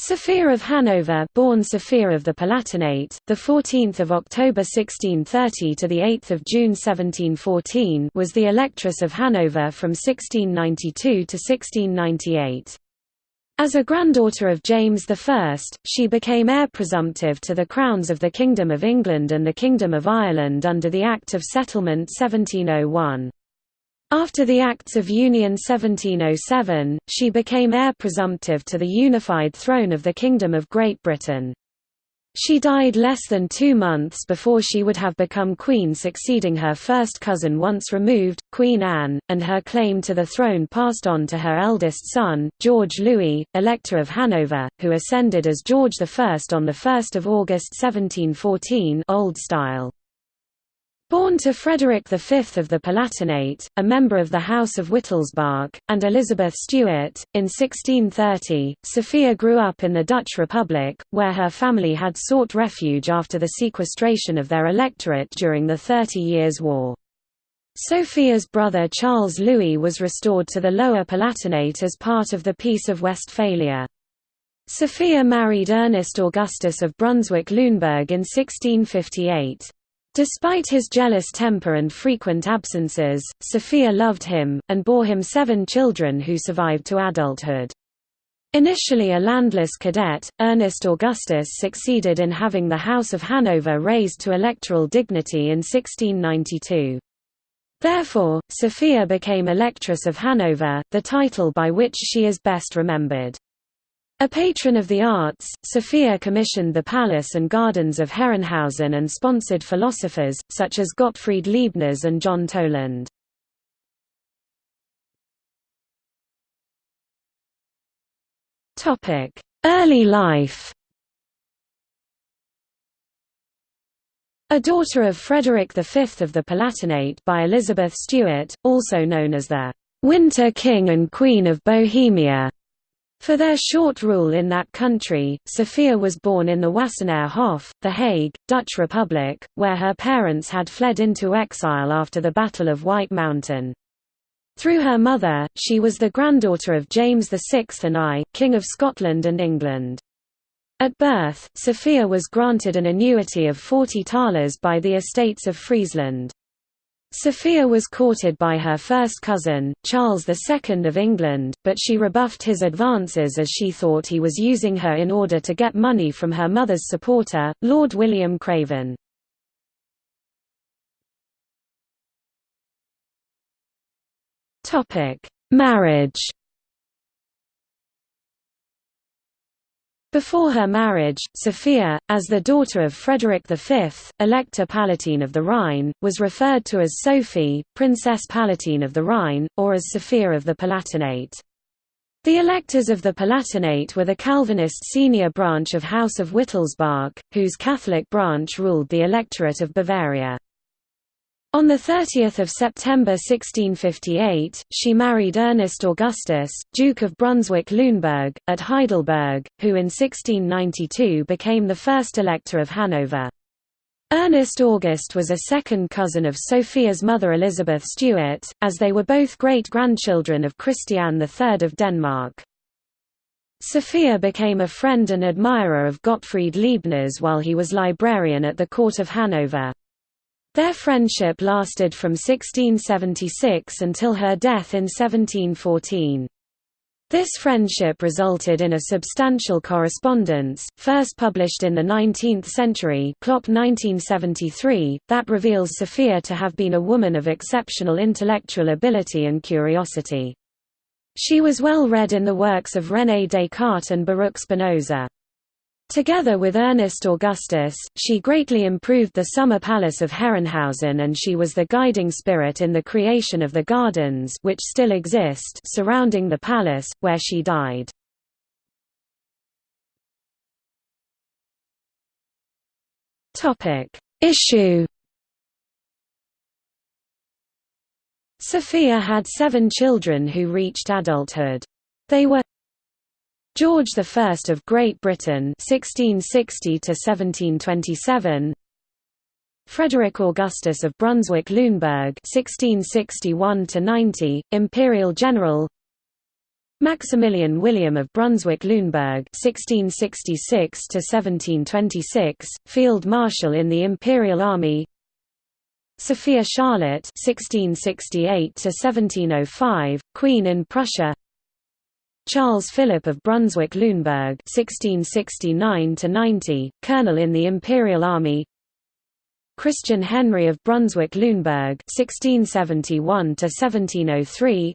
Sophia of Hanover, born Sophia of the Palatinate, the 14th of October 1630 to the 8th of June 1714, was the Electress of Hanover from 1692 to 1698. As a granddaughter of James I, she became heir presumptive to the crowns of the Kingdom of England and the Kingdom of Ireland under the Act of Settlement 1701. After the Acts of Union 1707, she became heir presumptive to the unified throne of the Kingdom of Great Britain. She died less than two months before she would have become queen succeeding her first cousin once removed, Queen Anne, and her claim to the throne passed on to her eldest son, George Louis, Elector of Hanover, who ascended as George I on 1 August 1714 Old Style. Born to Frederick V of the Palatinate, a member of the House of Wittelsbach, and Elizabeth Stuart, in 1630, Sophia grew up in the Dutch Republic, where her family had sought refuge after the sequestration of their electorate during the Thirty Years' War. Sophia's brother Charles Louis was restored to the Lower Palatinate as part of the Peace of Westphalia. Sophia married Ernest Augustus of Brunswick-Luneburg in 1658. Despite his jealous temper and frequent absences, Sophia loved him, and bore him seven children who survived to adulthood. Initially a landless cadet, Ernest Augustus succeeded in having the House of Hanover raised to electoral dignity in 1692. Therefore, Sophia became Electress of Hanover, the title by which she is best remembered. A patron of the arts, Sophia commissioned the palace and gardens of Herrenhausen and sponsored philosophers, such as Gottfried Leibniz and John Toland. Early life A daughter of Frederick V of the Palatinate by Elizabeth Stuart, also known as the «Winter King and Queen of Bohemia», for their short rule in that country, Sophia was born in the Wassenaar Hof, The Hague, Dutch Republic, where her parents had fled into exile after the Battle of White Mountain. Through her mother, she was the granddaughter of James VI and I, King of Scotland and England. At birth, Sophia was granted an annuity of 40 thalers by the estates of Friesland. Sophia was courted by her first cousin, Charles II of England, but she rebuffed his advances as she thought he was using her in order to get money from her mother's supporter, Lord William Craven. Marriage Before her marriage, Sophia, as the daughter of Frederick V, Elector Palatine of the Rhine, was referred to as Sophie, Princess Palatine of the Rhine, or as Sophia of the Palatinate. The electors of the Palatinate were the Calvinist senior branch of House of Wittelsbach, whose Catholic branch ruled the electorate of Bavaria. On 30 September 1658, she married Ernest Augustus, Duke of Brunswick-Luneburg, at Heidelberg, who in 1692 became the first Elector of Hanover. Ernest August was a second cousin of Sophia's mother Elizabeth Stuart, as they were both great-grandchildren of Christian III of Denmark. Sophia became a friend and admirer of Gottfried Leibniz while he was librarian at the court of Hanover. Their friendship lasted from 1676 until her death in 1714. This friendship resulted in a substantial correspondence, first published in the 19th century Klopp 1973, that reveals Sophia to have been a woman of exceptional intellectual ability and curiosity. She was well read in the works of René Descartes and Baruch Spinoza. Together with Ernest Augustus, she greatly improved the summer palace of Herrenhausen and she was the guiding spirit in the creation of the gardens which still exist surrounding the palace, where she died. Issue Sophia had seven children who reached adulthood. They were George I of Great Britain 1660 to 1727 Frederick Augustus of Brunswick-Luneburg 1661 to 90 imperial general Maximilian William of Brunswick-Lüneburg (1666–1726), Field Marshal in the Imperial Army. Sophia Charlotte (1668–1705), Queen in Prussia. Charles Philip of Brunswick-Lüneburg (1669–90), Colonel in the Imperial Army. Christian Henry of Brunswick-Lüneburg (1671–1703),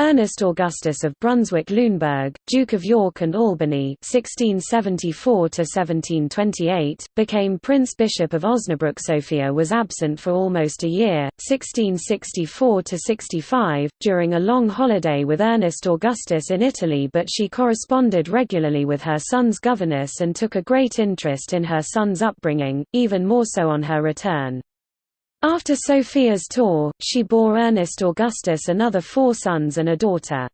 Ernest Augustus of Brunswick-Lüneburg, Duke of York and Albany (1674–1728), became Prince Bishop of Osnabrück. Sophia was absent for almost a year, 1664–65, during a long holiday with Ernest Augustus in Italy, but she corresponded regularly with her son's governess and took a great interest in her son's upbringing, even more so on her return. After Sophia's tour, she bore Ernest Augustus another four sons and a daughter.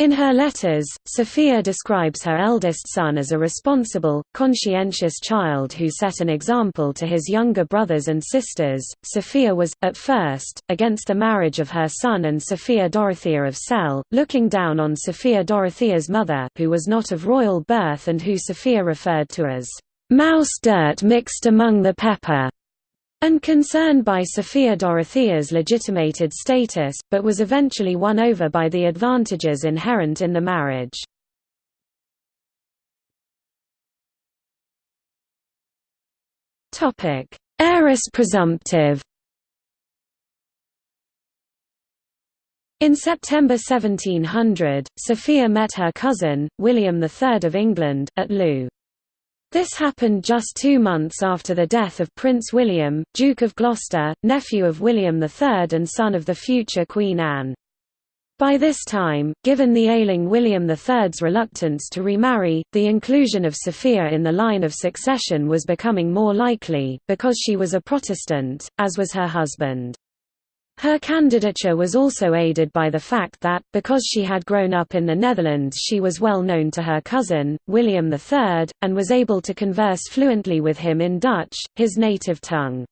In her letters, Sophia describes her eldest son as a responsible, conscientious child who set an example to his younger brothers and sisters. Sophia was, at first, against the marriage of her son and Sophia Dorothea of Celle, looking down on Sophia Dorothea's mother, who was not of royal birth and who Sophia referred to as mouse dirt mixed among the pepper and concerned by Sophia Dorothea's legitimated status, but was eventually won over by the advantages inherent in the marriage. Heiress presumptive In September 1700, Sophia met her cousin, William III of England, at Loo. This happened just two months after the death of Prince William, Duke of Gloucester, nephew of William III and son of the future Queen Anne. By this time, given the ailing William III's reluctance to remarry, the inclusion of Sophia in the line of succession was becoming more likely, because she was a Protestant, as was her husband. Her candidature was also aided by the fact that, because she had grown up in the Netherlands she was well known to her cousin, William III, and was able to converse fluently with him in Dutch, his native tongue.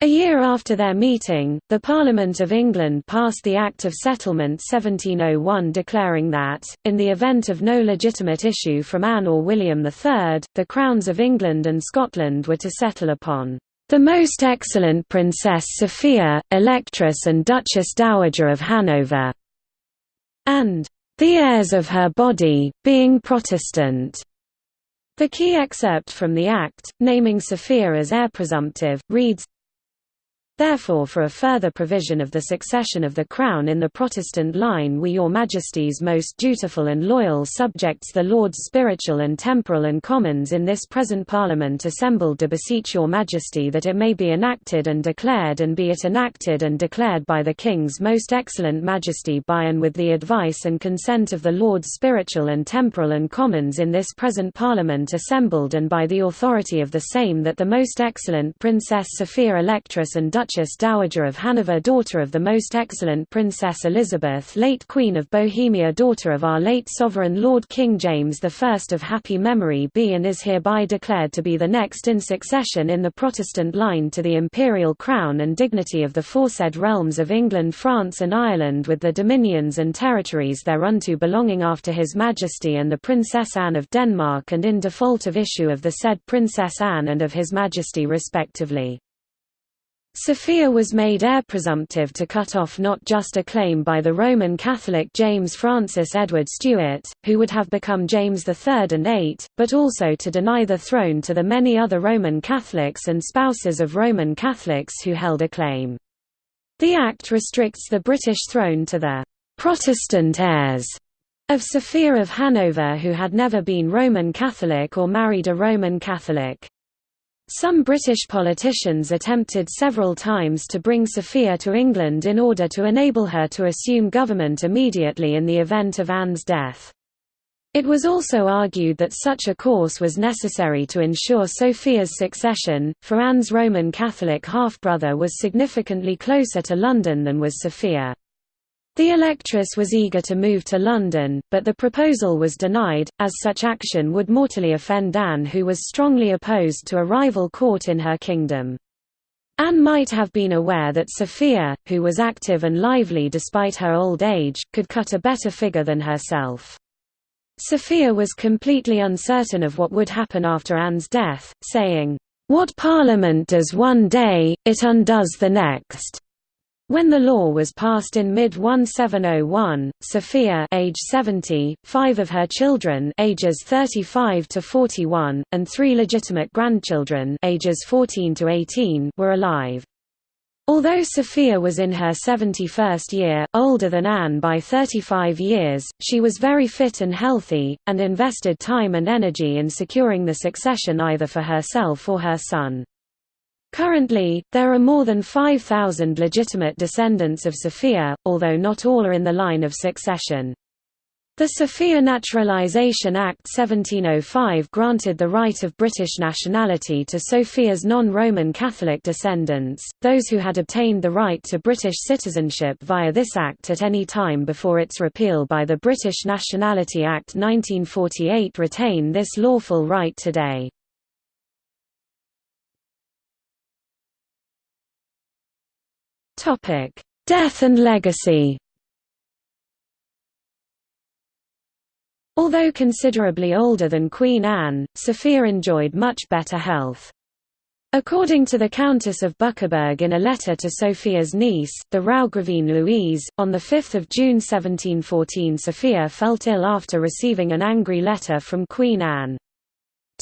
A year after their meeting, the Parliament of England passed the Act of Settlement 1701 declaring that, in the event of no legitimate issue from Anne or William III, the crowns of England and Scotland were to settle upon the Most Excellent Princess Sophia, Electress and Duchess Dowager of Hanover, and the heirs of her body, being Protestant. The key excerpt from the Act, naming Sophia as heir presumptive, reads, Therefore for a further provision of the succession of the Crown in the Protestant line we your Majesty's most dutiful and loyal subjects the Lords Spiritual and Temporal and Commons in this present Parliament assembled do beseech your Majesty that it may be enacted and declared and be it enacted and declared by the King's most excellent Majesty by and with the advice and consent of the Lords Spiritual and Temporal and Commons in this present Parliament assembled and by the authority of the same that the most excellent Princess Sophia Electress and Duchess Duchess Dowager of Hanover daughter of the most excellent Princess Elizabeth late Queen of Bohemia daughter of our late Sovereign Lord King James I of happy memory be and is hereby declared to be the next in succession in the Protestant line to the imperial crown and dignity of the foresaid realms of England France and Ireland with the dominions and territories thereunto belonging after His Majesty and the Princess Anne of Denmark and in default of issue of the said Princess Anne and of His Majesty respectively. Sophia was made heir presumptive to cut off not just a claim by the Roman Catholic James Francis Edward Stuart, who would have become James III and VIII, but also to deny the throne to the many other Roman Catholics and spouses of Roman Catholics who held a claim. The Act restricts the British throne to the «Protestant heirs» of Sophia of Hanover who had never been Roman Catholic or married a Roman Catholic. Some British politicians attempted several times to bring Sophia to England in order to enable her to assume government immediately in the event of Anne's death. It was also argued that such a course was necessary to ensure Sophia's succession, for Anne's Roman Catholic half-brother was significantly closer to London than was Sophia. The electress was eager to move to London, but the proposal was denied, as such action would mortally offend Anne who was strongly opposed to a rival court in her kingdom. Anne might have been aware that Sophia, who was active and lively despite her old age, could cut a better figure than herself. Sophia was completely uncertain of what would happen after Anne's death, saying, "'What Parliament does one day, it undoes the next." When the law was passed in mid-1701, Sophia age 70, five of her children ages 35 to 41, and three legitimate grandchildren ages 14 to 18 were alive. Although Sophia was in her 71st year, older than Anne by 35 years, she was very fit and healthy, and invested time and energy in securing the succession either for herself or her son. Currently, there are more than 5,000 legitimate descendants of Sophia, although not all are in the line of succession. The Sophia Naturalisation Act 1705 granted the right of British nationality to Sophia's non-Roman Catholic descendants, those who had obtained the right to British citizenship via this act at any time before its repeal by the British Nationality Act 1948 retain this lawful right today. Topic: Death and legacy. Although considerably older than Queen Anne, Sophia enjoyed much better health. According to the Countess of Buckeburg in a letter to Sophia's niece, the Raugravine Louise, on 5 June 1714 Sophia felt ill after receiving an angry letter from Queen Anne.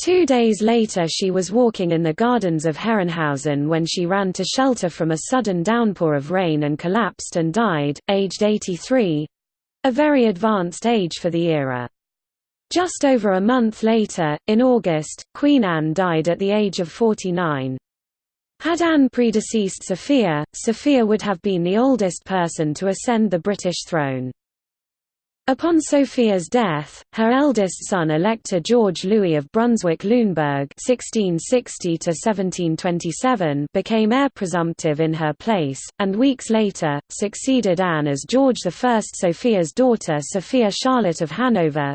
Two days later she was walking in the gardens of Herrenhausen when she ran to shelter from a sudden downpour of rain and collapsed and died, aged 83—a very advanced age for the era. Just over a month later, in August, Queen Anne died at the age of 49. Had Anne predeceased Sophia, Sophia would have been the oldest person to ascend the British throne. Upon Sophia's death, her eldest son Elector George Louis of Brunswick-Luneburg became heir presumptive in her place, and weeks later, succeeded Anne as George I. Sophia's daughter Sophia Charlotte of Hanover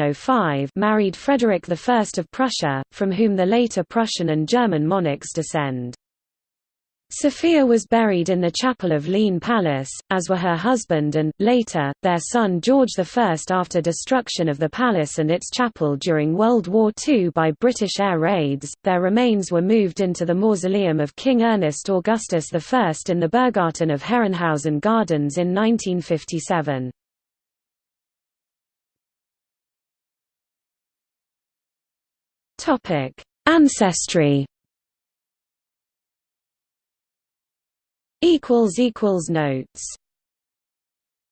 oh married Frederick I of Prussia, from whom the later Prussian and German monarchs descend. Sophia was buried in the chapel of Leine Palace, as were her husband and, later, their son George I. After destruction of the palace and its chapel during World War II by British air raids, their remains were moved into the mausoleum of King Ernest Augustus I in the Berggarten of Herrenhausen Gardens in 1957. Ancestry Notes